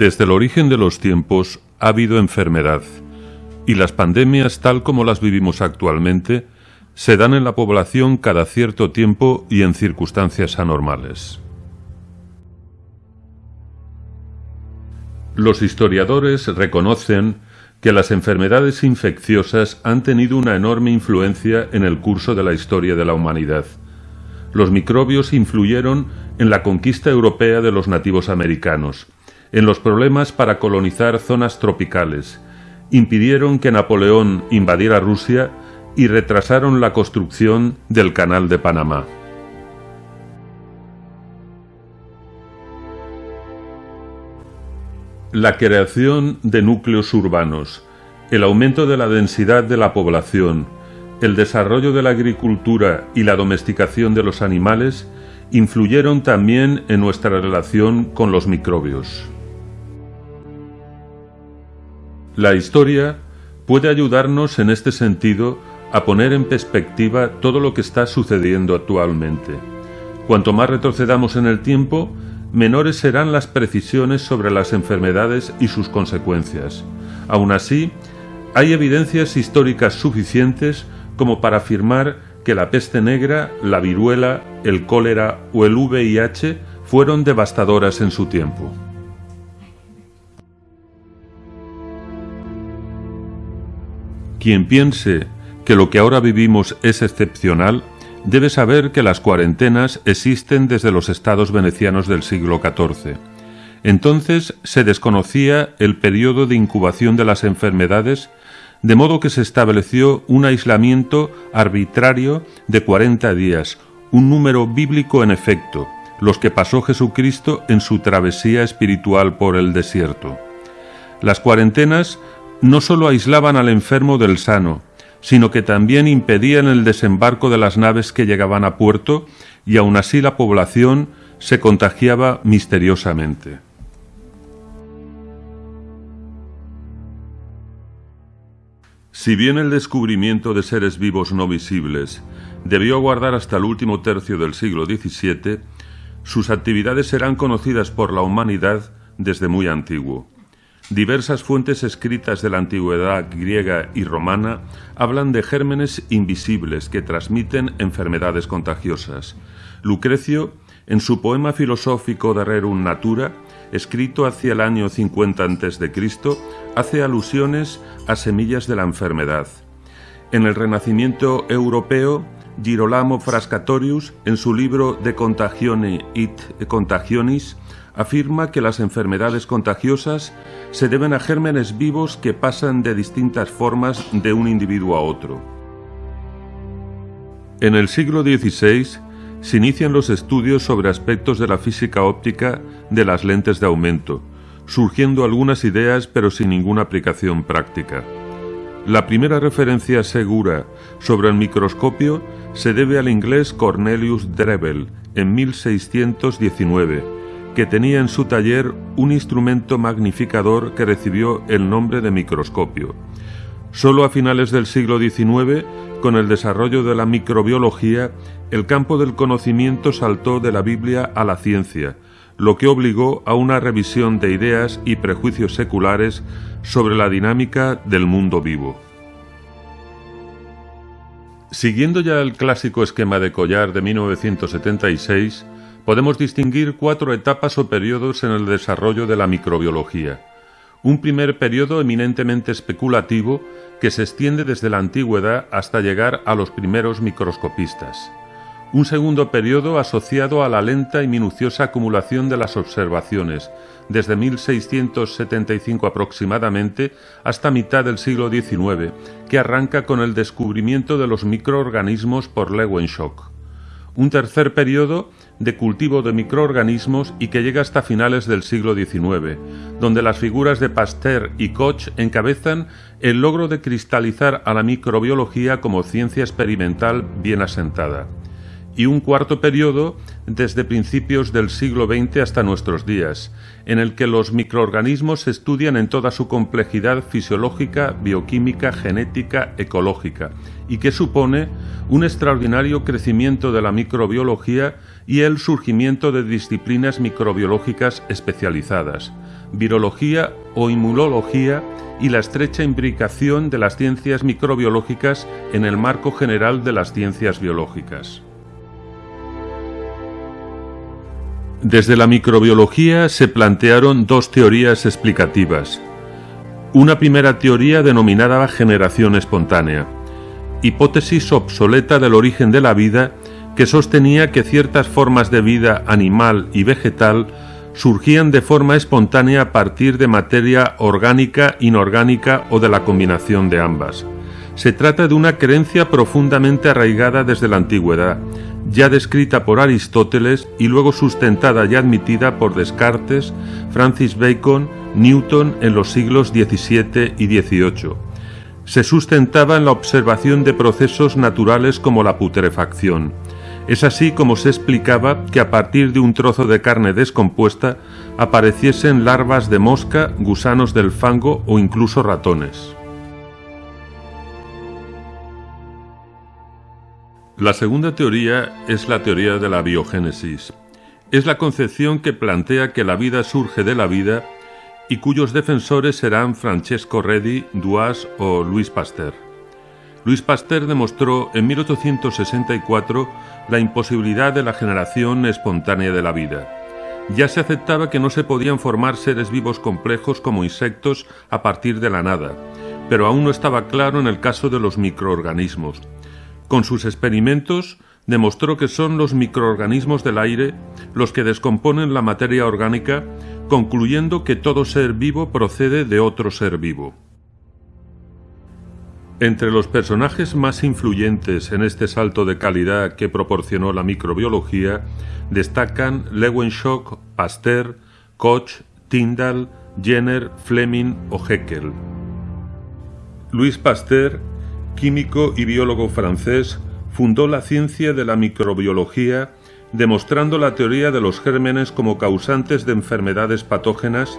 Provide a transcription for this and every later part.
Desde el origen de los tiempos ha habido enfermedad, y las pandemias tal como las vivimos actualmente se dan en la población cada cierto tiempo y en circunstancias anormales. Los historiadores reconocen que las enfermedades infecciosas han tenido una enorme influencia en el curso de la historia de la humanidad. Los microbios influyeron en la conquista europea de los nativos americanos, en los problemas para colonizar zonas tropicales, impidieron que Napoleón invadiera Rusia y retrasaron la construcción del Canal de Panamá. La creación de núcleos urbanos, el aumento de la densidad de la población, el desarrollo de la agricultura y la domesticación de los animales influyeron también en nuestra relación con los microbios. La historia puede ayudarnos en este sentido a poner en perspectiva todo lo que está sucediendo actualmente. Cuanto más retrocedamos en el tiempo, menores serán las precisiones sobre las enfermedades y sus consecuencias. Aún así, hay evidencias históricas suficientes como para afirmar que la peste negra, la viruela, el cólera o el VIH fueron devastadoras en su tiempo. Quien piense que lo que ahora vivimos es excepcional, debe saber que las cuarentenas existen desde los estados venecianos del siglo XIV. Entonces se desconocía el periodo de incubación de las enfermedades, de modo que se estableció un aislamiento arbitrario de 40 días, un número bíblico en efecto, los que pasó Jesucristo en su travesía espiritual por el desierto. Las cuarentenas no sólo aislaban al enfermo del sano, sino que también impedían el desembarco de las naves que llegaban a puerto y aun así la población se contagiaba misteriosamente. Si bien el descubrimiento de seres vivos no visibles debió aguardar hasta el último tercio del siglo XVII, sus actividades serán conocidas por la humanidad desde muy antiguo. Diversas fuentes escritas de la antigüedad griega y romana hablan de gérmenes invisibles que transmiten enfermedades contagiosas. Lucrecio, en su poema filosófico de Rerum Natura, escrito hacia el año 50 a.C., hace alusiones a semillas de la enfermedad. En el Renacimiento europeo, Girolamo Frascatorius, en su libro De Contagione it Contagionis, afirma que las enfermedades contagiosas se deben a gérmenes vivos que pasan de distintas formas de un individuo a otro. En el siglo XVI se inician los estudios sobre aspectos de la física óptica de las lentes de aumento, surgiendo algunas ideas pero sin ninguna aplicación práctica. La primera referencia segura sobre el microscopio se debe al inglés Cornelius Drebbel en 1619, que tenía en su taller un instrumento magnificador que recibió el nombre de microscopio. Solo a finales del siglo XIX, con el desarrollo de la microbiología, el campo del conocimiento saltó de la Biblia a la ciencia, lo que obligó a una revisión de ideas y prejuicios seculares sobre la dinámica del mundo vivo. Siguiendo ya el clásico esquema de Collar de 1976, podemos distinguir cuatro etapas o periodos en el desarrollo de la microbiología. Un primer periodo eminentemente especulativo que se extiende desde la antigüedad hasta llegar a los primeros microscopistas. Un segundo periodo asociado a la lenta y minuciosa acumulación de las observaciones, desde 1675 aproximadamente hasta mitad del siglo XIX, que arranca con el descubrimiento de los microorganismos por Lewenshock. Un tercer periodo de cultivo de microorganismos y que llega hasta finales del siglo XIX, donde las figuras de Pasteur y Koch encabezan el logro de cristalizar a la microbiología como ciencia experimental bien asentada. Y un cuarto periodo desde principios del siglo XX hasta nuestros días, en el que los microorganismos se estudian en toda su complejidad fisiológica, bioquímica, genética, ecológica, y que supone un extraordinario crecimiento de la microbiología y el surgimiento de disciplinas microbiológicas especializadas, virología o inmunología y la estrecha imbricación de las ciencias microbiológicas en el marco general de las ciencias biológicas. Desde la microbiología se plantearon dos teorías explicativas. Una primera teoría denominada generación espontánea, hipótesis obsoleta del origen de la vida que sostenía que ciertas formas de vida animal y vegetal surgían de forma espontánea a partir de materia orgánica, inorgánica o de la combinación de ambas. Se trata de una creencia profundamente arraigada desde la antigüedad, ya descrita por Aristóteles y luego sustentada y admitida por Descartes, Francis Bacon, Newton en los siglos XVII y XVIII. Se sustentaba en la observación de procesos naturales como la putrefacción. Es así como se explicaba que a partir de un trozo de carne descompuesta apareciesen larvas de mosca, gusanos del fango o incluso ratones. La segunda teoría es la teoría de la biogénesis. Es la concepción que plantea que la vida surge de la vida y cuyos defensores serán Francesco Redi, Duas o Luis Pasteur. Luis Pasteur demostró en 1864 la imposibilidad de la generación espontánea de la vida. Ya se aceptaba que no se podían formar seres vivos complejos como insectos a partir de la nada, pero aún no estaba claro en el caso de los microorganismos. Con sus experimentos demostró que son los microorganismos del aire los que descomponen la materia orgánica, concluyendo que todo ser vivo procede de otro ser vivo. Entre los personajes más influyentes en este salto de calidad que proporcionó la microbiología destacan Lewenshock, Pasteur, Koch, Tyndall, Jenner, Fleming o Haeckel. Luis Pasteur químico y biólogo francés, fundó la ciencia de la microbiología, demostrando la teoría de los gérmenes como causantes de enfermedades patógenas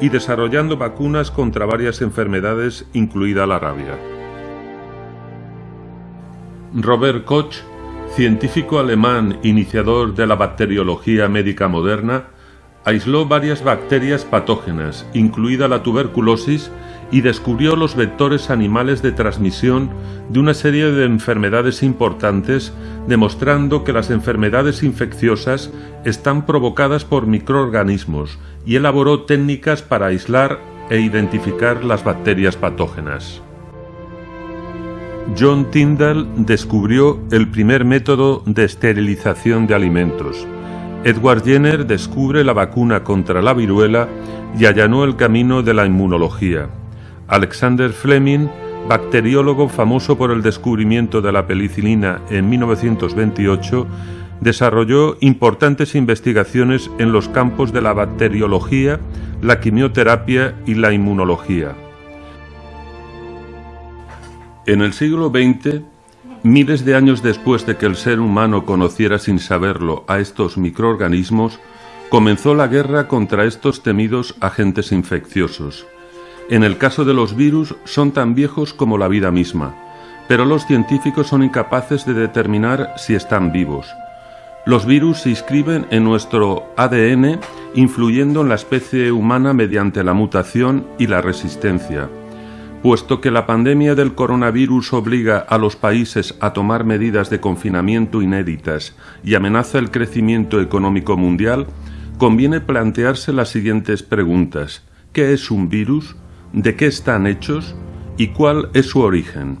y desarrollando vacunas contra varias enfermedades, incluida la rabia. Robert Koch, científico alemán iniciador de la bacteriología médica moderna, aisló varias bacterias patógenas, incluida la tuberculosis, y descubrió los vectores animales de transmisión de una serie de enfermedades importantes, demostrando que las enfermedades infecciosas están provocadas por microorganismos y elaboró técnicas para aislar e identificar las bacterias patógenas. John Tyndall descubrió el primer método de esterilización de alimentos. Edward Jenner descubre la vacuna contra la viruela y allanó el camino de la inmunología. Alexander Fleming, bacteriólogo famoso por el descubrimiento de la penicilina en 1928, desarrolló importantes investigaciones en los campos de la bacteriología, la quimioterapia y la inmunología. En el siglo XX, miles de años después de que el ser humano conociera sin saberlo a estos microorganismos, comenzó la guerra contra estos temidos agentes infecciosos. En el caso de los virus son tan viejos como la vida misma, pero los científicos son incapaces de determinar si están vivos. Los virus se inscriben en nuestro ADN, influyendo en la especie humana mediante la mutación y la resistencia. Puesto que la pandemia del coronavirus obliga a los países a tomar medidas de confinamiento inéditas y amenaza el crecimiento económico mundial, conviene plantearse las siguientes preguntas. ¿Qué es un virus? de qué están hechos y cuál es su origen.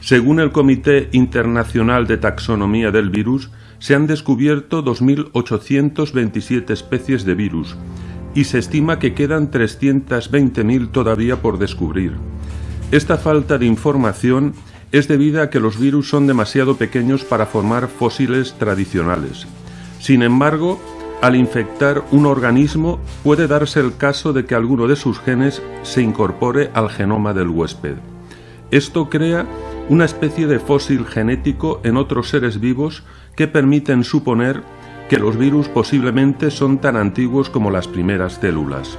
Según el Comité Internacional de Taxonomía del Virus, se han descubierto 2.827 especies de virus y se estima que quedan 320.000 todavía por descubrir. Esta falta de información es debida a que los virus son demasiado pequeños para formar fósiles tradicionales. Sin embargo, al infectar un organismo puede darse el caso de que alguno de sus genes se incorpore al genoma del huésped. Esto crea una especie de fósil genético en otros seres vivos que permiten suponer que los virus posiblemente son tan antiguos como las primeras células.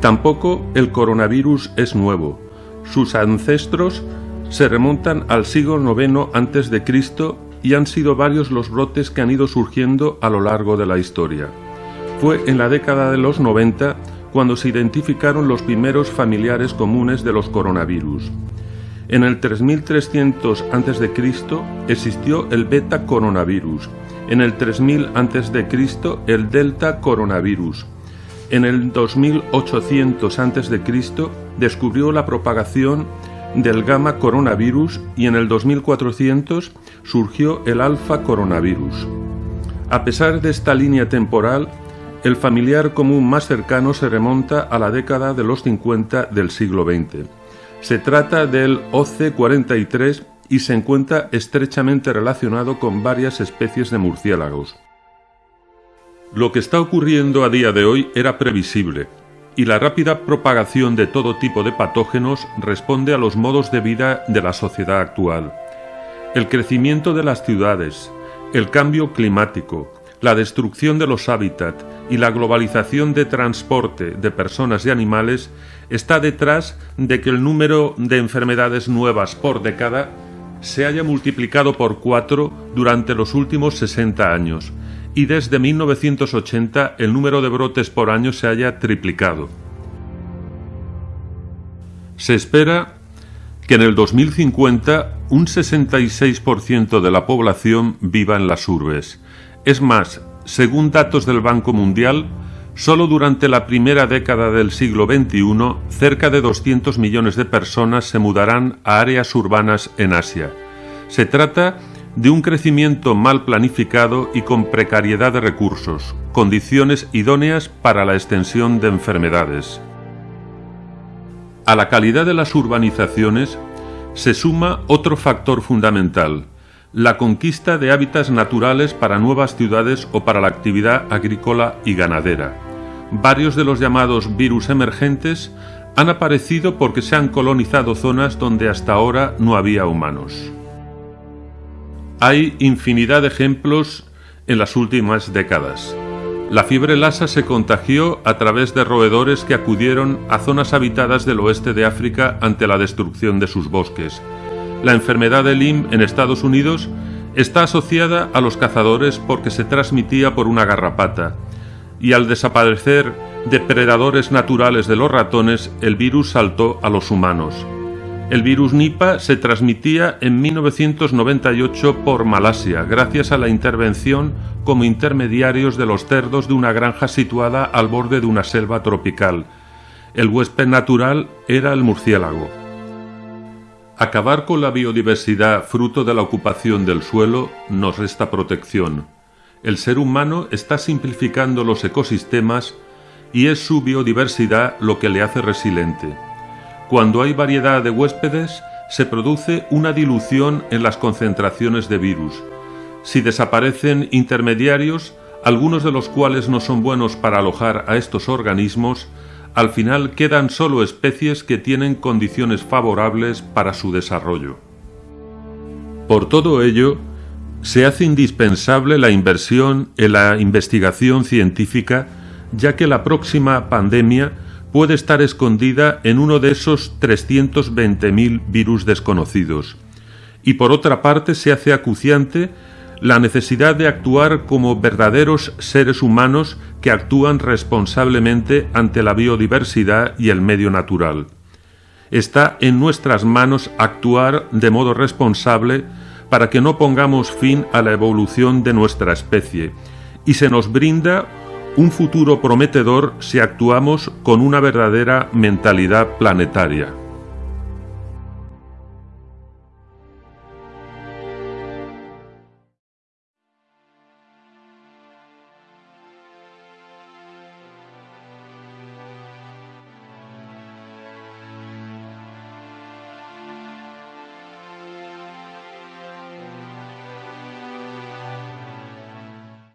Tampoco el coronavirus es nuevo. Sus ancestros se remontan al siglo IX a.C. y han sido varios los brotes que han ido surgiendo a lo largo de la historia. Fue en la década de los 90 cuando se identificaron los primeros familiares comunes de los coronavirus. En el 3300 a.C. existió el beta coronavirus, en el 3000 a.C. el delta coronavirus. En el 2800 a.C. descubrió la propagación del gamma coronavirus y en el 2400 surgió el alfa coronavirus. A pesar de esta línea temporal, el familiar común más cercano se remonta a la década de los 50 del siglo XX. Se trata del OC43 y se encuentra estrechamente relacionado con varias especies de murciélagos. Lo que está ocurriendo a día de hoy era previsible, y la rápida propagación de todo tipo de patógenos responde a los modos de vida de la sociedad actual. El crecimiento de las ciudades, el cambio climático, la destrucción de los hábitats y la globalización de transporte de personas y animales está detrás de que el número de enfermedades nuevas por década se haya multiplicado por cuatro durante los últimos 60 años y desde 1980 el número de brotes por año se haya triplicado. Se espera que en el 2050 un 66% de la población viva en las urbes. Es más, según datos del Banco Mundial, Solo durante la primera década del siglo XXI, cerca de 200 millones de personas se mudarán a áreas urbanas en Asia. Se trata de un crecimiento mal planificado y con precariedad de recursos, condiciones idóneas para la extensión de enfermedades. A la calidad de las urbanizaciones se suma otro factor fundamental, la conquista de hábitats naturales para nuevas ciudades o para la actividad agrícola y ganadera varios de los llamados virus emergentes han aparecido porque se han colonizado zonas donde hasta ahora no había humanos. Hay infinidad de ejemplos en las últimas décadas. La fiebre lasa se contagió a través de roedores que acudieron a zonas habitadas del oeste de África ante la destrucción de sus bosques. La enfermedad de Lyme en Estados Unidos está asociada a los cazadores porque se transmitía por una garrapata y al desaparecer depredadores naturales de los ratones, el virus saltó a los humanos. El virus Nipah se transmitía en 1998 por Malasia, gracias a la intervención como intermediarios de los cerdos de una granja situada al borde de una selva tropical. El huésped natural era el murciélago. Acabar con la biodiversidad fruto de la ocupación del suelo nos resta protección el ser humano está simplificando los ecosistemas y es su biodiversidad lo que le hace resiliente. Cuando hay variedad de huéspedes, se produce una dilución en las concentraciones de virus. Si desaparecen intermediarios, algunos de los cuales no son buenos para alojar a estos organismos, al final quedan solo especies que tienen condiciones favorables para su desarrollo. Por todo ello, se hace indispensable la inversión en la investigación científica, ya que la próxima pandemia puede estar escondida en uno de esos 320.000 virus desconocidos. Y por otra parte se hace acuciante la necesidad de actuar como verdaderos seres humanos que actúan responsablemente ante la biodiversidad y el medio natural. Está en nuestras manos actuar de modo responsable para que no pongamos fin a la evolución de nuestra especie y se nos brinda un futuro prometedor si actuamos con una verdadera mentalidad planetaria.